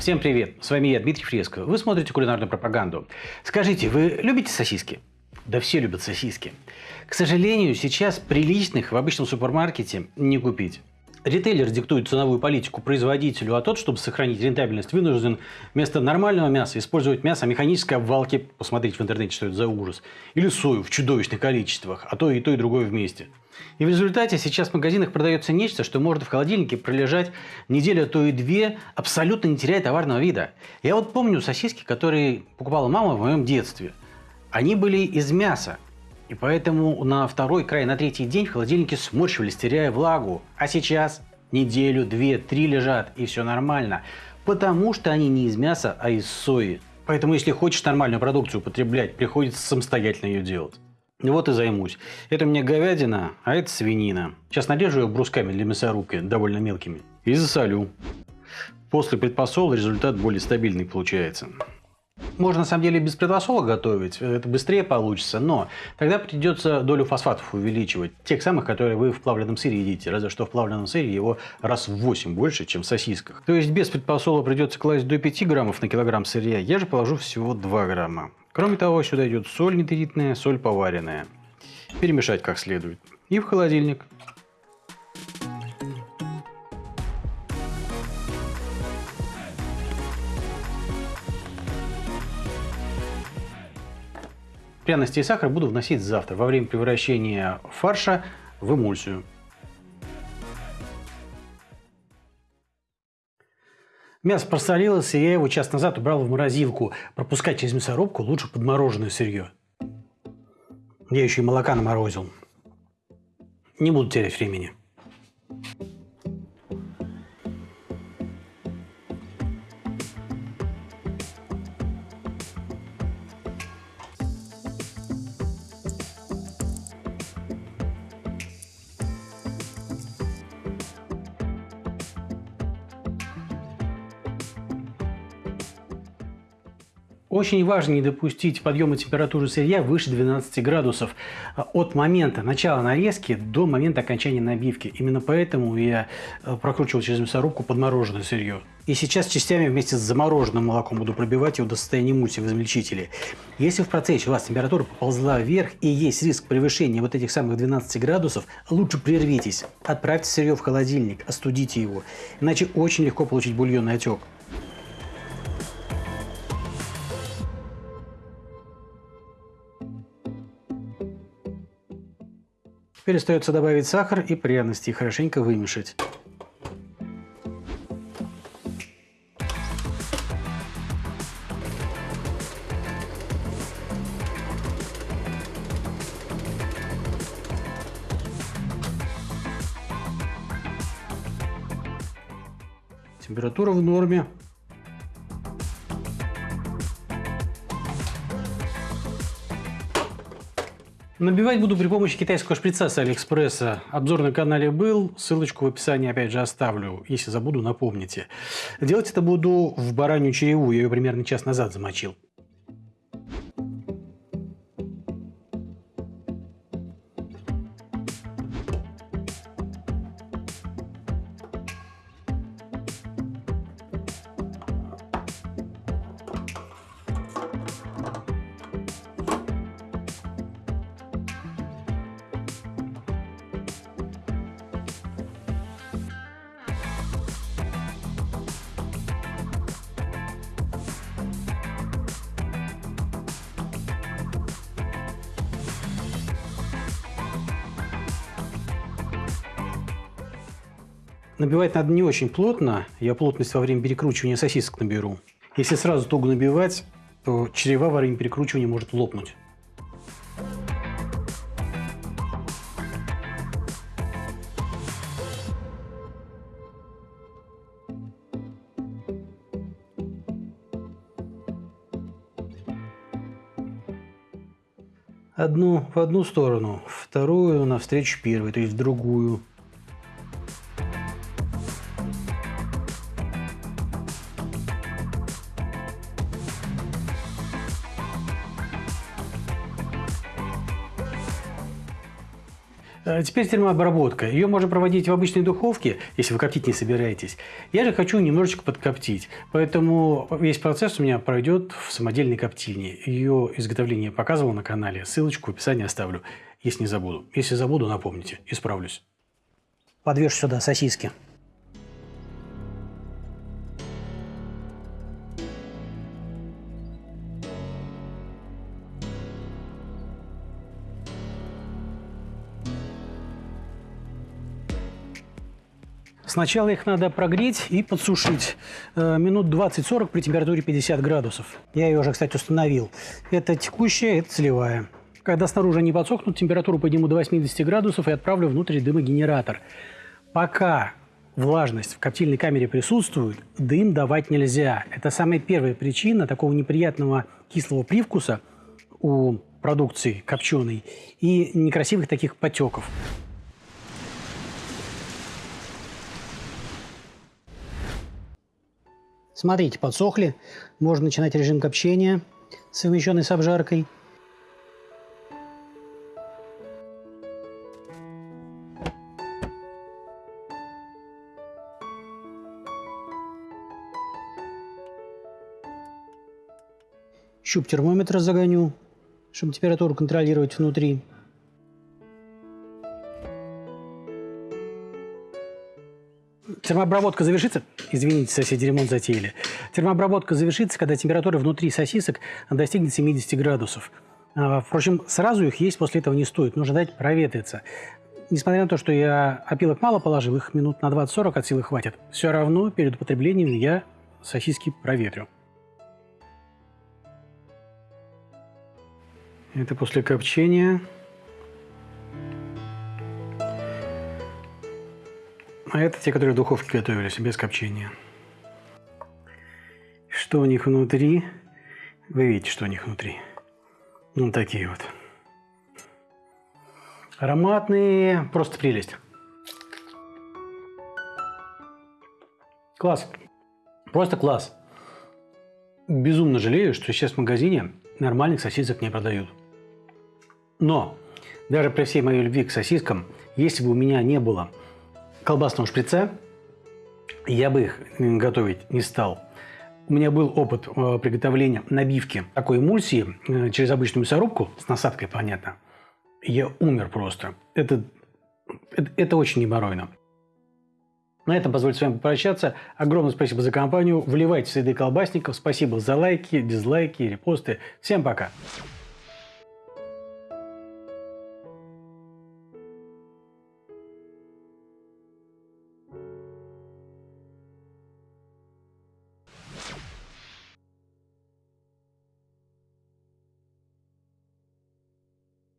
Всем привет, с вами я, Дмитрий Фреско. Вы смотрите кулинарную пропаганду. Скажите, вы любите сосиски? Да все любят сосиски. К сожалению, сейчас приличных в обычном супермаркете не купить. Ритейлер диктует ценовую политику производителю, а тот, чтобы сохранить рентабельность, вынужден вместо нормального мяса использовать мясо механической обвалки, посмотрите в интернете, что это за ужас, или сою в чудовищных количествах, а то и то, и другое вместе. И в результате сейчас в магазинах продается нечто, что может в холодильнике пролежать неделю, а то и две, абсолютно не теряя товарного вида. Я вот помню сосиски, которые покупала мама в моем детстве. Они были из мяса, и поэтому на второй край, на третий день в холодильнике сморщивались, теряя влагу. А сейчас неделю, две, три лежат, и все нормально. Потому что они не из мяса, а из сои. Поэтому, если хочешь нормальную продукцию употреблять, приходится самостоятельно ее делать. Вот и займусь. Это у меня говядина, а это свинина. Сейчас нарежу ее брусками для мясорубки, довольно мелкими. И засолю. После предпосола результат более стабильный получается. Можно на самом деле без предпосола готовить, это быстрее получится, но тогда придется долю фосфатов увеличивать, тех самых, которые вы в плавленном сыре едите, разве что в плавленном сыре его раз в 8 больше, чем в сосисках. То есть без предпосола придется класть до 5 граммов на килограмм сырья, я же положу всего 2 грамма. Кроме того, сюда идет соль нитритная, соль поваренная. Перемешать как следует. И в холодильник. Пряности и сахар буду вносить завтра, во время превращения фарша в эмульсию. Мясо просолилось, и я его час назад убрал в морозилку. Пропускать через мясорубку лучше подмороженное сырье. Я еще и молока наморозил. Не буду терять времени. Очень важно не допустить подъема температуры сырья выше 12 градусов от момента начала нарезки до момента окончания набивки. Именно поэтому я э, прокручивал через мясорубку подмороженное сырье. И сейчас частями вместе с замороженным молоком буду пробивать его до состояния мути в измельчителе. Если в процессе у вас температура поползла вверх и есть риск превышения вот этих самых 12 градусов, лучше прервитесь. Отправьте сырье в холодильник, остудите его. Иначе очень легко получить бульонный отек. Теперь остается добавить сахар и пряности и хорошенько вымешать. Температура в норме. Набивать буду при помощи китайского шприца с Алиэкспресса. Обзор на канале был, ссылочку в описании опять же оставлю. Если забуду, напомните. Делать это буду в баранью череву, я ее примерно час назад замочил. Набивать надо не очень плотно. Я плотность во время перекручивания сосисок наберу. Если сразу туго набивать, то чрева во время перекручивания может лопнуть. Одну в одну сторону, вторую навстречу первой, то есть в другую. Теперь термообработка. Ее можно проводить в обычной духовке, если вы коптить не собираетесь. Я же хочу немножечко подкоптить. Поэтому весь процесс у меня пройдет в самодельной коптильне. Ее изготовление я показывал на канале. Ссылочку в описании оставлю, если не забуду. Если забуду, напомните. Исправлюсь. Подвешу сюда сосиски. Сначала их надо прогреть и подсушить э, минут 20-40 при температуре 50 градусов. Я ее уже, кстати, установил. Это текущая, это целевая. Когда снаружи они подсохнут, температуру подниму до 80 градусов и отправлю внутрь дымогенератор. Пока влажность в коптильной камере присутствует, дым давать нельзя. Это самая первая причина такого неприятного кислого привкуса у продукции копченой и некрасивых таких потеков. Смотрите, подсохли. Можно начинать режим копчения, совмещенный с обжаркой. Щуп термометра загоню, чтобы температуру контролировать внутри. Термообработка завершится. Извините, соседи ремонт затеяли. Термообработка завершится, когда температура внутри сосисок достигнет 70 градусов. А, впрочем, сразу их есть после этого не стоит. Нужно дать проветриться. Несмотря на то, что я опилок мало положил, их минут на 20-40 от силы хватит, все равно перед употреблением я сосиски проветрю. Это после копчения. А это те, которые в духовке готовились, без копчения. Что у них внутри? Вы видите, что у них внутри. Ну, такие вот. Ароматные, просто прелесть. Класс. Просто класс. Безумно жалею, что сейчас в магазине нормальных сосисок не продают. Но даже при всей моей любви к сосискам, если бы у меня не было колбасного шприца, я бы их готовить не стал. У меня был опыт э, приготовления набивки такой эмульсии э, через обычную мясорубку, с насадкой, понятно. Я умер просто. Это, это, это очень неборойно. На этом позвольте с вами попрощаться. Огромное спасибо за компанию. Вливайте следы колбасников. Спасибо за лайки, дизлайки, репосты. Всем пока.